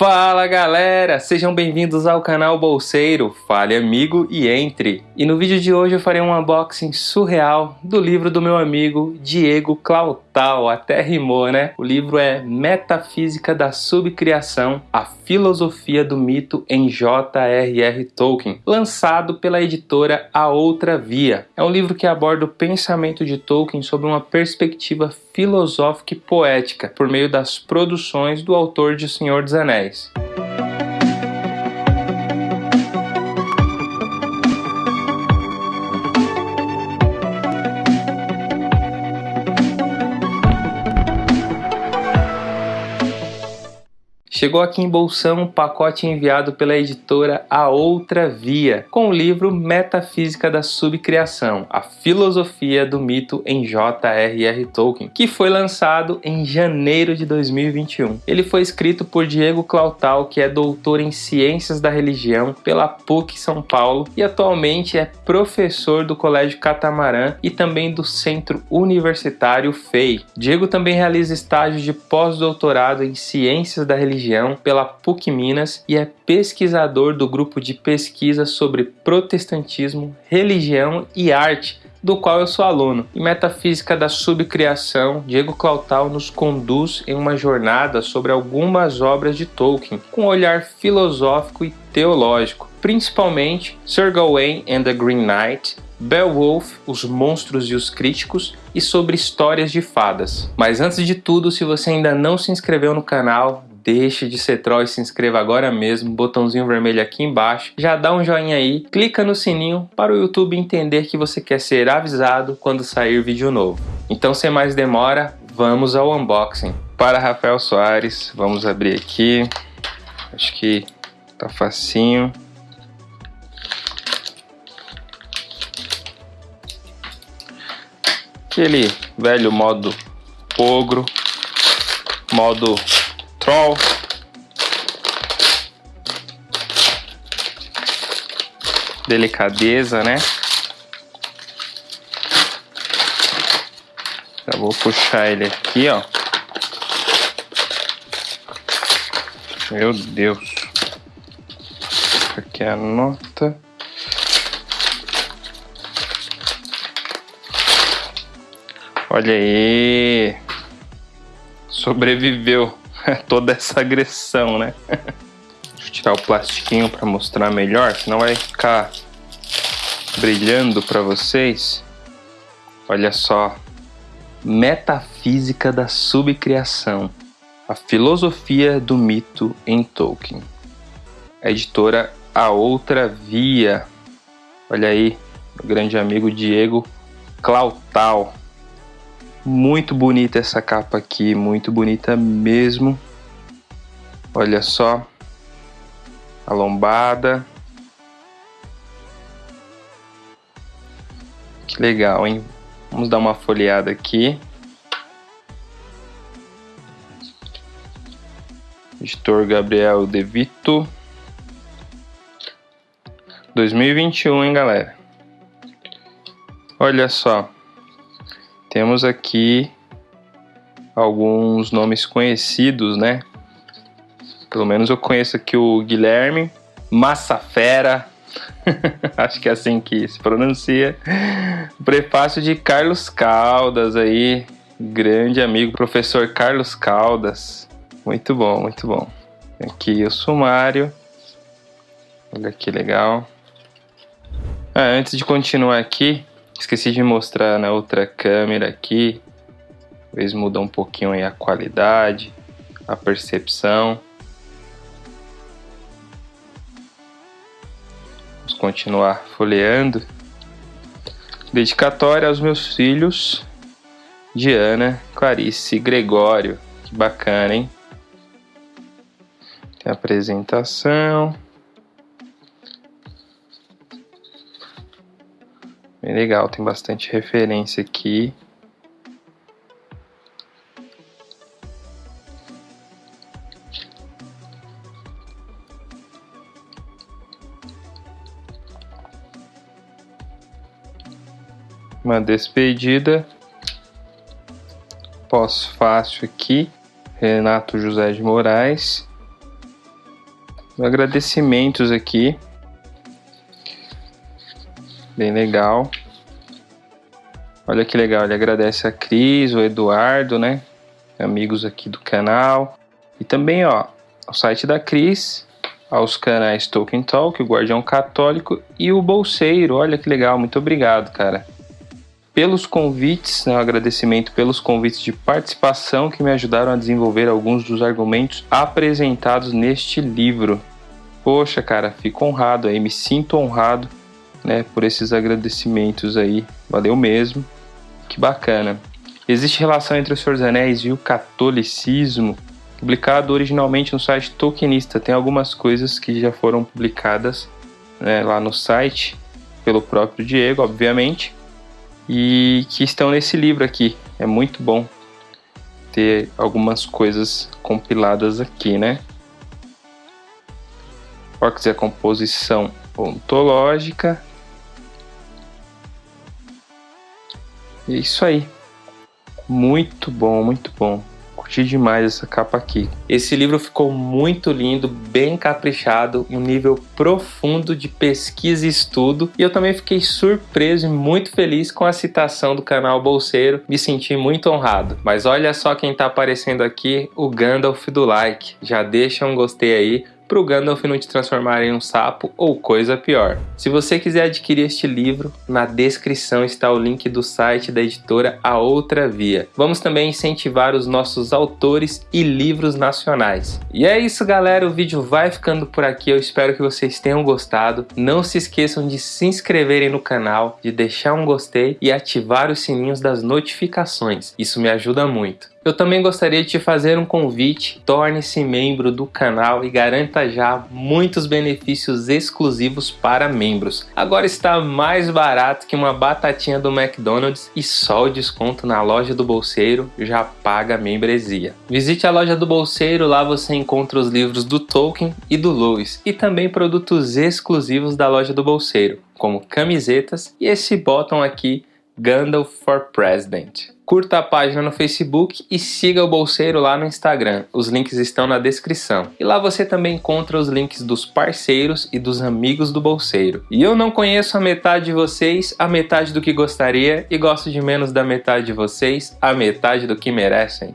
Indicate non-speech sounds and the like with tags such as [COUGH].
Fala galera, sejam bem-vindos ao canal Bolseiro, fale amigo e entre. E no vídeo de hoje eu farei um unboxing surreal do livro do meu amigo Diego Clautal, até rimou né? O livro é Metafísica da Subcriação, a filosofia do mito em J.R.R. Tolkien, lançado pela editora A Outra Via. É um livro que aborda o pensamento de Tolkien sob uma perspectiva filosófica e poética, por meio das produções do autor de Senhor dos Anéis. Chegou aqui em Bolsão um pacote enviado pela editora A Outra Via, com o livro Metafísica da Subcriação, a filosofia do mito em J.R.R. Tolkien, que foi lançado em janeiro de 2021. Ele foi escrito por Diego Clautal, que é doutor em Ciências da Religião pela PUC São Paulo e atualmente é professor do Colégio Catamarã e também do Centro Universitário FEI. Diego também realiza estágios de pós-doutorado em Ciências da Religião pela PUC Minas e é pesquisador do grupo de pesquisa sobre protestantismo, religião e arte do qual eu sou aluno. Em Metafísica da Subcriação, Diego Clautal nos conduz em uma jornada sobre algumas obras de Tolkien, com um olhar filosófico e teológico, principalmente Sir Gawain and the Green Knight, Beowulf, Os Monstros e os Críticos e sobre histórias de fadas. Mas antes de tudo, se você ainda não se inscreveu no canal, deixe de ser troll e se inscreva agora mesmo, botãozinho vermelho aqui embaixo, já dá um joinha aí, clica no sininho para o YouTube entender que você quer ser avisado quando sair vídeo novo. Então sem mais demora, vamos ao unboxing. Para Rafael Soares, vamos abrir aqui, acho que tá facinho. Aquele velho modo ogro, modo Troll. Delicadeza, né? Já vou puxar ele aqui, ó. Meu Deus. Aqui a nota. Olha aí. Sobreviveu. [LAUGHS] toda essa agressão, né? [LAUGHS] Deixa eu tirar o plastiquinho para mostrar melhor, senão vai ficar brilhando para vocês. Olha só, Metafísica da Subcriação, a filosofia do mito em Tolkien. A editora A Outra Via. Olha aí, meu grande amigo Diego Clautal. Muito bonita essa capa aqui, muito bonita mesmo. Olha só. A lombada. Que legal, hein? Vamos dar uma folheada aqui. Editor Gabriel De Vito. 2021, hein, galera? Olha só. Temos aqui alguns nomes conhecidos, né? Pelo menos eu conheço aqui o Guilherme Massafera, [LAUGHS] acho que é assim que se pronuncia. Prefácio de Carlos Caldas aí, grande amigo, professor Carlos Caldas. Muito bom, muito bom. Aqui o sumário. Olha que legal. Ah, antes de continuar aqui, Esqueci de mostrar na outra câmera aqui. Talvez mudar um pouquinho aí a qualidade, a percepção. Vamos continuar folheando. Dedicatória aos meus filhos, Diana, Clarice e Gregório. Que bacana, hein? Tem a apresentação. Bem legal, tem bastante referência aqui. Uma despedida. Pós-fácil aqui. Renato José de Moraes. agradecimentos aqui. Bem legal. Olha que legal, ele agradece a Cris, o Eduardo, né? Amigos aqui do canal. E também, ó, o site da Cris, aos canais Tolkien Talk, o Guardião Católico e o Bolseiro. Olha que legal, muito obrigado, cara. Pelos convites, né, um agradecimento pelos convites de participação que me ajudaram a desenvolver alguns dos argumentos apresentados neste livro. Poxa, cara, fico honrado aí, me sinto honrado, né, por esses agradecimentos aí. Valeu mesmo. Que bacana. Existe relação entre o Senhor dos Anéis e o catolicismo? publicado originalmente no site Tolkienista. Tem algumas coisas que já foram publicadas né, lá no site pelo próprio Diego, obviamente, e que estão nesse livro aqui. É muito bom ter algumas coisas compiladas aqui, né? Orcs é a composição ontológica. É isso aí. Muito bom, muito bom curti demais essa capa aqui. Esse livro ficou muito lindo, bem caprichado, um nível profundo de pesquisa e estudo. E eu também fiquei surpreso e muito feliz com a citação do canal Bolseiro. Me senti muito honrado. Mas olha só quem tá aparecendo aqui, o Gandalf do like. Já deixa um gostei aí para o Gandalf não te transformar em um sapo ou coisa pior. Se você quiser adquirir este livro, na descrição está o link do site da editora A Outra Via. Vamos também incentivar os nossos autores e livros nacionais. E é isso galera, o vídeo vai ficando por aqui, eu espero que vocês tenham gostado. Não se esqueçam de se inscreverem no canal, de deixar um gostei e ativar os sininhos das notificações, isso me ajuda muito. Eu também gostaria de te fazer um convite, torne-se membro do canal e garanta já muitos benefícios exclusivos para membros. Agora está mais barato que uma batatinha do McDonald's e só o desconto na loja do Bolseiro já paga a membresia. Visite a loja do Bolseiro, lá você encontra os livros do Tolkien e do Lewis e também produtos exclusivos da loja do Bolseiro, como camisetas e esse botão aqui Gandalf for President. Curta a página no Facebook e siga o Bolseiro lá no Instagram. Os links estão na descrição. E lá você também encontra os links dos parceiros e dos amigos do Bolseiro. E eu não conheço a metade de vocês, a metade do que gostaria, e gosto de menos da metade de vocês, a metade do que merecem.